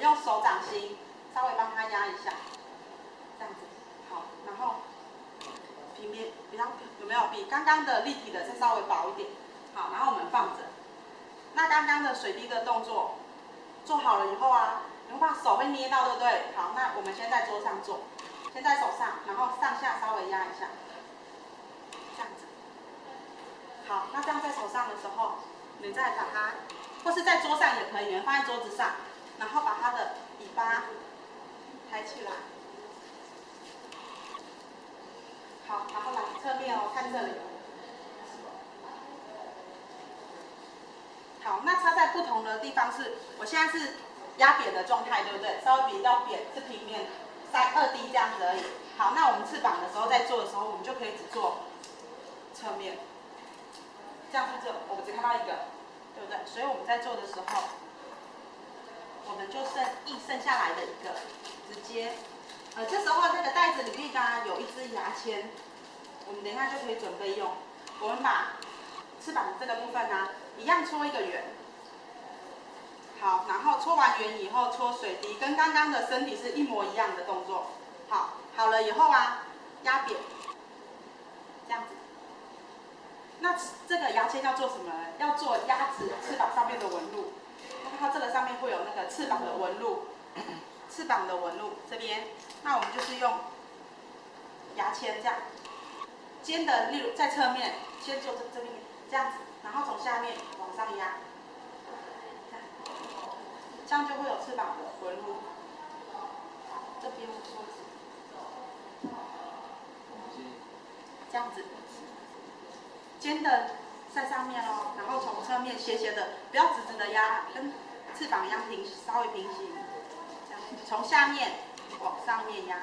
用手掌心稍微帮它压一下，这样子，好，然后平面比较有没有比刚刚的立体的再稍微薄一点？好，然后我们放着。那刚刚的水滴的动作做好了以后啊，你会把手会捏到，对不对？好，那我们先在桌上做，先在手上，然后上下稍微压一下，这样子。好，那这样在手上的时候，你再把它，或是在桌上也可以，你放在桌子上，然后把它的尾巴抬起来。好，然后来侧面哦，看这里。好，那插在不同的地方是，我现在是压扁的状态，对不对？稍微比较扁，是平面，三二 D 这样子而已。好，那我们翅膀的时候在做的时候，我们就可以只做侧面，这样是这，我们只看到一个，对不对？所以我们在做的时候，我们就剩一剩下来的一个，直接，呃，这时候那个袋子里面刚有一支牙签，我们等一下就可以准备用。我们把翅膀这个部分呢。一样搓一个圆，好，然后搓完圆以后搓水滴，跟刚刚的身体是一模一样的动作。好，好了以后啊，压扁，这样子。那这个牙签要做什么？要做鸭子翅膀上面的纹路。会有那个翅膀的纹路，翅膀的纹路这边。那我们就是用牙签这样，尖的，例如在侧面，先做这这边这样子。然后从下面往上压，这样就会有翅膀的纹路。这边我梳子，这样子，尖的在上面哦，然后从侧面斜斜的，不要直直的压，跟翅膀一样平，稍微平行。从下面往上面压，